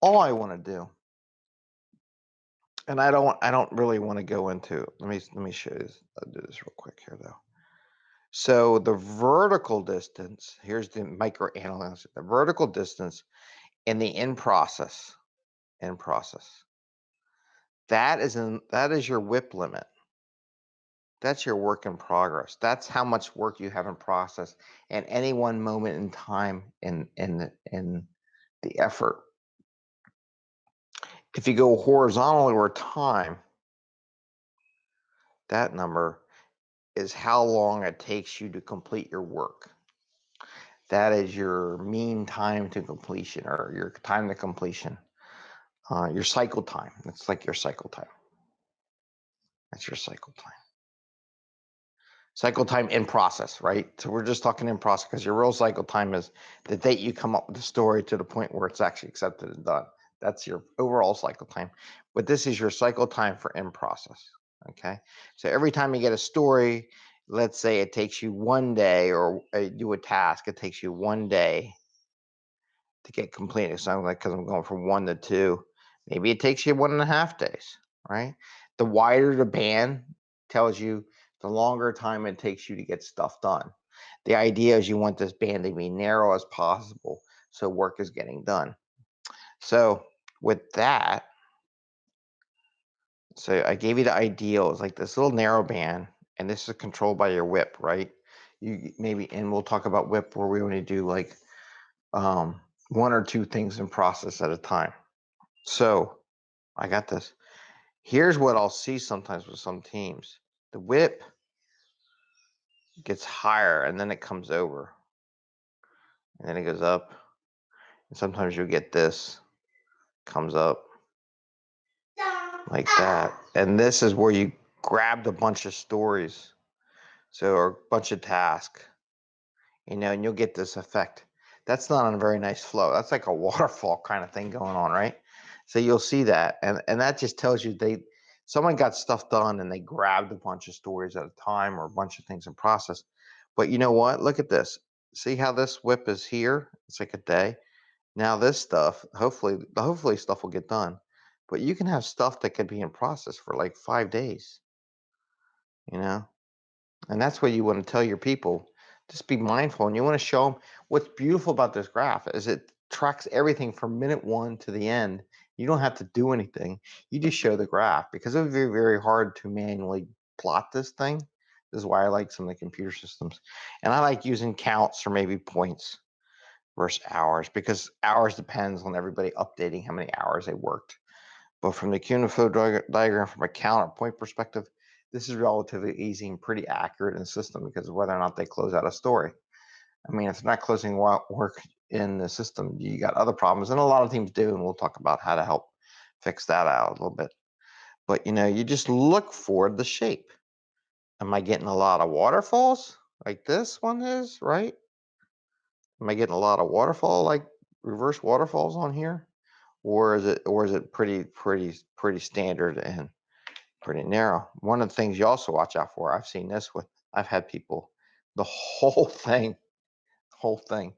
all I want to do, and I don't, I don't really want to go into. Let me let me show you. This. I'll do this real quick here though. So the vertical distance, here's the micro analysis, the vertical distance in the in process, in process. That is in that is your WIP limit. That's your work in progress. That's how much work you have in process at any one moment in time in in in the effort. If you go horizontal over time, that number is how long it takes you to complete your work. That is your mean time to completion or your time to completion, uh, your cycle time. It's like your cycle time. That's your cycle time. Cycle time in process, right? So we're just talking in process because your real cycle time is the date you come up with the story to the point where it's actually accepted and done. That's your overall cycle time. But this is your cycle time for in process. Okay. So every time you get a story, let's say it takes you one day or uh, do a task, it takes you one day to get completed. So I'm like, because I'm going from one to two, maybe it takes you one and a half days, right? The wider the band tells you the longer time it takes you to get stuff done. The idea is you want this band to be narrow as possible so work is getting done. So with that, so I gave you the ideal. It's like this little narrow band, and this is controlled by your WIP, right? You maybe, and we'll talk about WIP where we only do like um, one or two things in process at a time. So I got this. Here's what I'll see sometimes with some teams. The WIP gets higher and then it comes over. And then it goes up. And sometimes you'll get this comes up like that. And this is where you grabbed a bunch of stories. So or a bunch of tasks. You know, and you'll get this effect. That's not on a very nice flow. That's like a waterfall kind of thing going on, right? So you'll see that. And and that just tells you they someone got stuff done and they grabbed a bunch of stories at a time or a bunch of things in process. But you know what? Look at this. See how this WIP is here? It's like a day. Now this stuff, hopefully, hopefully stuff will get done. But you can have stuff that could be in process for like five days. You know, and that's what you want to tell your people. Just be mindful, and you want to show them what's beautiful about this graph is it tracks everything from minute one to the end you don't have to do anything. You just show the graph because it would be very hard to manually plot this thing. This is why I like some of the computer systems. And I like using counts or maybe points versus hours because hours depends on everybody updating how many hours they worked. But from the flow diagram from a count or point perspective, this is relatively easy and pretty accurate in the system because of whether or not they close out a story. I mean, if they're not closing work in the system, you got other problems, and a lot of teams do, and we'll talk about how to help fix that out a little bit. But you know, you just look for the shape. Am I getting a lot of waterfalls like this one is, right? Am I getting a lot of waterfall like reverse waterfalls on here? Or is it or is it pretty pretty pretty standard and pretty narrow? One of the things you also watch out for, I've seen this with I've had people the whole thing, whole thing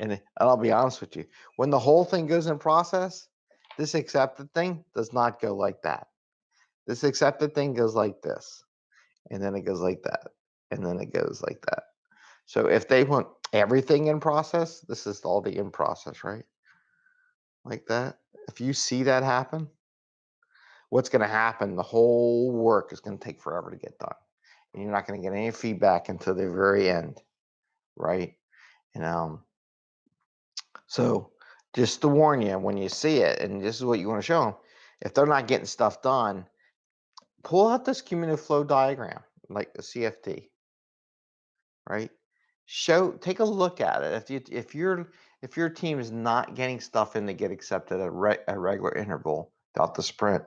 and I'll be honest with you, when the whole thing goes in process, this accepted thing does not go like that. This accepted thing goes like this, and then it goes like that, and then it goes like that. So if they want everything in process, this is all the in process, right? Like that. If you see that happen, what's going to happen? The whole work is going to take forever to get done. And you're not going to get any feedback until the very end, right? And um, so just to warn you, when you see it, and this is what you want to show them, if they're not getting stuff done, pull out this cumulative flow diagram, like the CFD, right? Show, take a look at it. If you if your if your team is not getting stuff in to get accepted at re, a regular interval throughout the sprint,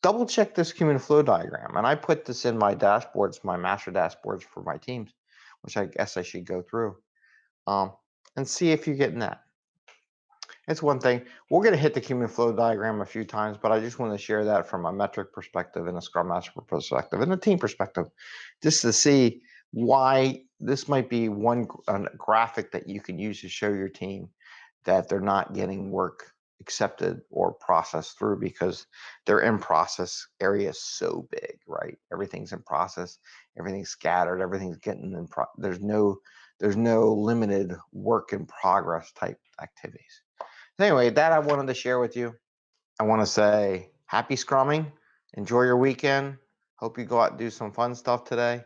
double check this cumulative flow diagram. And I put this in my dashboards, my master dashboards for my teams, which I guess I should go through. Um, and see if you're getting that. It's one thing. We're going to hit the cumulative flow diagram a few times, but I just want to share that from a metric perspective and a Scrum Master perspective and a team perspective, just to see why this might be one graphic that you can use to show your team that they're not getting work accepted or processed through because their in process area is so big, right? Everything's in process, everything's scattered, everything's getting in. Pro- there's no there's no limited work in progress type activities. Anyway, that I wanted to share with you. I want to say happy scrumming. Enjoy your weekend. Hope you go out and do some fun stuff today.